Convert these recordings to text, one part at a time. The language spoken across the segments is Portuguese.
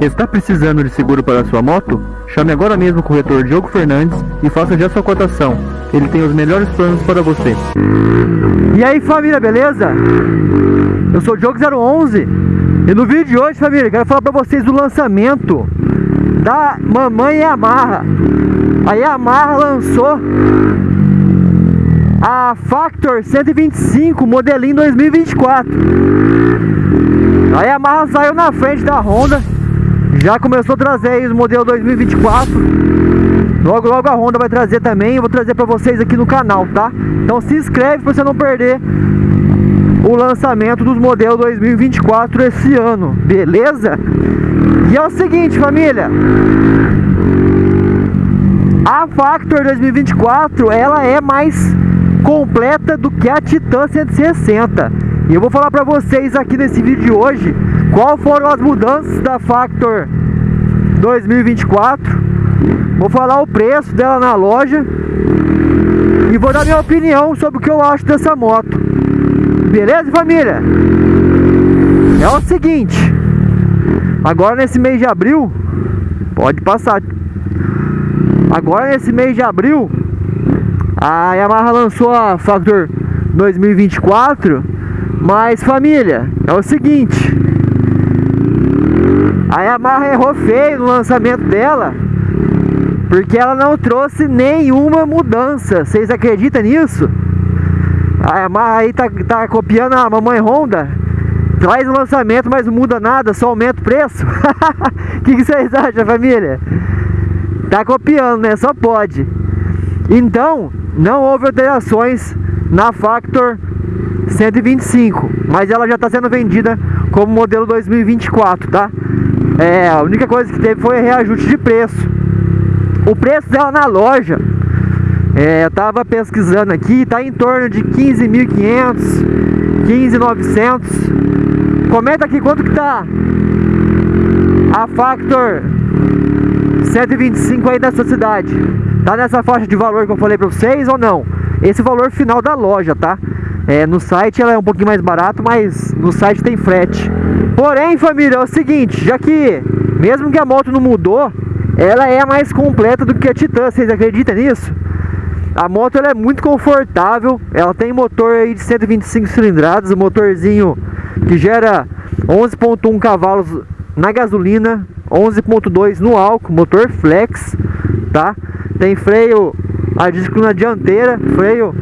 Está precisando de seguro para sua moto? Chame agora mesmo o corretor Diogo Fernandes e faça já sua cotação. Ele tem os melhores planos para você. E aí família, beleza? Eu sou o Diogo011 e no vídeo de hoje, família, quero falar para vocês do lançamento da Mamãe Yamaha. A Yamaha lançou a Factor 125 modelinho 2024. A Yamaha saiu na frente da Honda, já começou a trazer aí o modelo 2024. Logo logo a Honda vai trazer também, eu vou trazer para vocês aqui no canal, tá? Então se inscreve para você não perder o lançamento dos modelos 2024 esse ano, beleza? E é o seguinte, família, a Factor 2024, ela é mais completa do que a Titan 160. E eu vou falar para vocês aqui nesse vídeo de hoje qual foram as mudanças da Factor 2024. Vou falar o preço dela na loja e vou dar minha opinião sobre o que eu acho dessa moto. Beleza, família? É o seguinte, agora nesse mês de abril, pode passar. Agora nesse mês de abril, a Yamaha lançou a Factor 2024, mas família, é o seguinte, a Yamaha errou feio no lançamento dela, porque ela não trouxe nenhuma mudança. Vocês acreditam nisso? A Yamaha aí tá, tá copiando a mamãe Honda, traz o lançamento, mas não muda nada, só aumenta o preço. O que, que vocês acham, família? Tá copiando, né? Só pode. Então, não houve alterações na Factor 125, mas ela já está sendo vendida como modelo 2024, tá? É, a única coisa que teve foi reajuste de preço. O preço dela na loja, é, eu tava pesquisando aqui, tá em torno de 15.500, 15.900. Comenta aqui quanto que tá a Factor 125 aí da sua cidade. Tá nessa faixa de valor que eu falei pra vocês ou não? Esse valor final da loja, tá? É, no site ela é um pouquinho mais barato, mas no site tem frete. Porém, família, é o seguinte, já que mesmo que a moto não mudou, ela é mais completa do que a Titan, vocês acreditam nisso? A moto ela é muito confortável, ela tem motor aí de 125 cilindradas, um motorzinho que gera 11.1 cavalos na gasolina, 11.2 no álcool, motor flex, tá? Tem freio a disco na dianteira, freio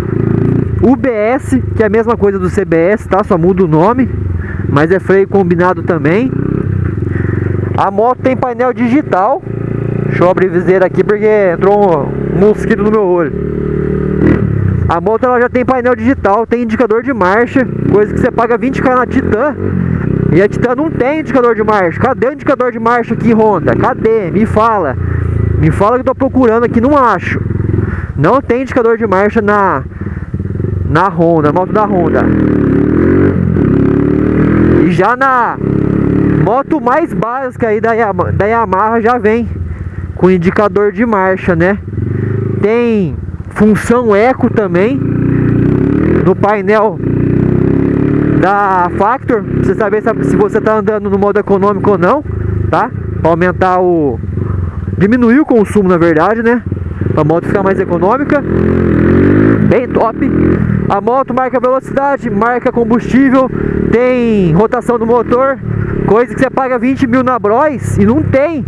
UBS, que é a mesma coisa do CBS, tá? Só muda o nome, mas é freio combinado também. A moto tem painel digital. Deixa eu abrir viseira aqui porque entrou um mosquito no meu olho. A moto ela já tem painel digital, tem indicador de marcha, coisa que você paga 20k na Titan. E a Titan não tem indicador de marcha. Cadê o indicador de marcha aqui, Honda? Cadê? Me fala. Me fala que eu tô procurando aqui, não acho. Não tem indicador de marcha na na Honda, moto da Honda. E já na moto mais básica aí da Yamaha, da Yamaha já vem com indicador de marcha, né? Tem função eco também no painel da Factor, pra você saber se você tá andando no modo econômico ou não, tá? Pra aumentar o diminuir o consumo na verdade, né? Pra moto ficar mais econômica. Bem top. A moto marca velocidade, marca combustível, tem rotação do motor, coisa que você paga 20 mil na Bros e não tem.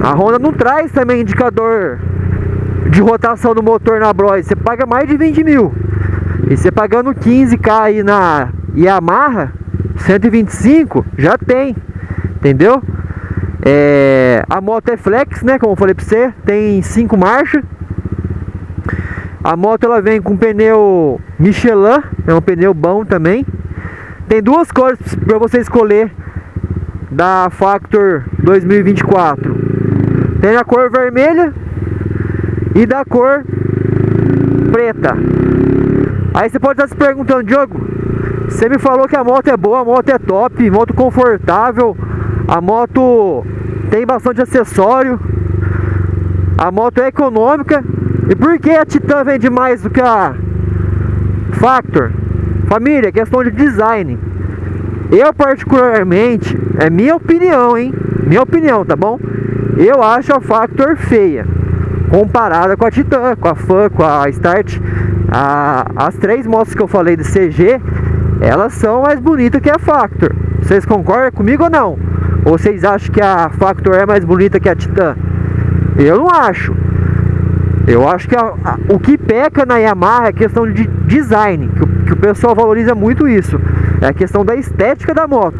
A Honda não traz também indicador de rotação do motor na Bros, você paga mais de 20 mil. E você pagando 15k aí na Yamaha, 125, já tem, entendeu? É, a moto é flex, né? Como eu falei pra você, tem cinco marchas. A moto ela vem com pneu Michelin, é um pneu bom também. Tem duas cores para você escolher da Factor 2024. Tem a cor vermelha e da cor preta. Aí você pode estar se perguntando, Diogo, você me falou que a moto é boa, a moto é top, moto confortável, a moto tem bastante acessório, a moto é econômica. E por que a Titan vende mais do que a Factor? Família, é questão de design. Eu particularmente, é minha opinião, hein? Minha opinião, tá bom? Eu acho a Factor feia comparada com a Titan, com a Fan, com a Start. A, as três motos que eu falei de CG, elas são mais bonitas que a Factor. Vocês concordam comigo ou não? Ou vocês acham que a Factor é mais bonita que a Titan? Eu não acho. Eu acho que a, a, o que peca na Yamaha é questão de design, que o, que o pessoal valoriza muito isso. É a questão da estética da moto.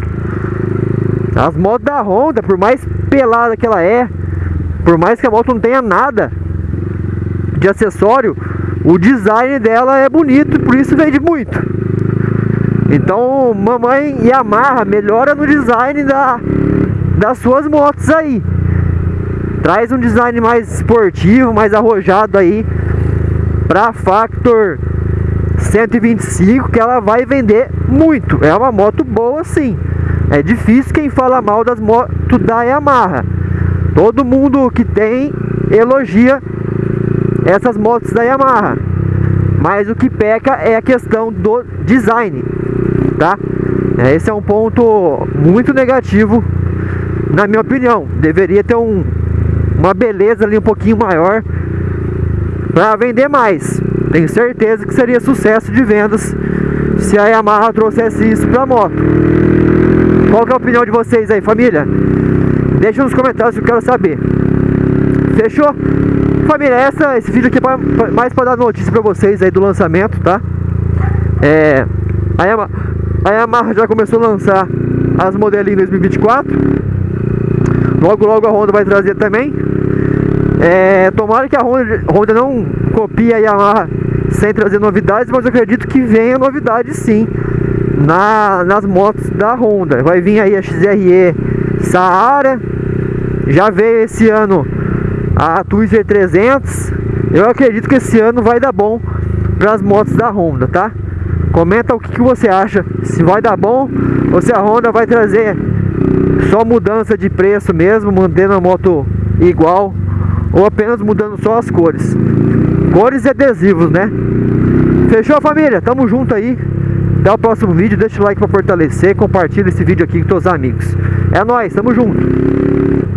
As motos da Honda, por mais pelada que ela é, por mais que a moto não tenha nada de acessório, o design dela é bonito e por isso vende muito. Então, mamãe Yamaha melhora no design da, das suas motos aí. Traz um design mais esportivo, mais arrojado aí pra Factor 125 que ela vai vender muito. É uma moto boa sim. É difícil quem fala mal das motos da Yamaha. Todo mundo que tem elogia essas motos da Yamaha. Mas o que peca é a questão do design, tá? É, esse é um ponto muito negativo, na minha opinião. Deveria ter um, uma beleza ali um pouquinho maior para vender mais. Tenho certeza que seria sucesso de vendas se a Yamaha trouxesse isso para moto. Qual é a opinião de vocês aí, família? Deixa nos comentários que eu quero saber. Fechou? Família, essa, esse vídeo aqui é mais para dar notícia para vocês aí do lançamento, tá? É, a, Yamaha, a Yamaha já começou a lançar as modelinhas 2024. Logo, logo a Honda vai trazer também. É, tomara que a Honda, Honda não copie a Yamaha sem trazer novidades, mas eu acredito que venha novidades sim na, nas motos da Honda. Vai vir aí a XRE Saara, já veio esse ano a Twister 300. Eu acredito que esse ano vai dar bom para as motos da Honda, tá? Comenta o que, que você acha, se vai dar bom ou se a Honda vai trazer só mudança de preço mesmo, mantendo a moto igual ou apenas mudando só as cores. Cores e adesivos, né? Fechou família? Tamo junto aí. Até o próximo vídeo, deixa o like para fortalecer, compartilha esse vídeo aqui com seus amigos. É nóis, tamo junto.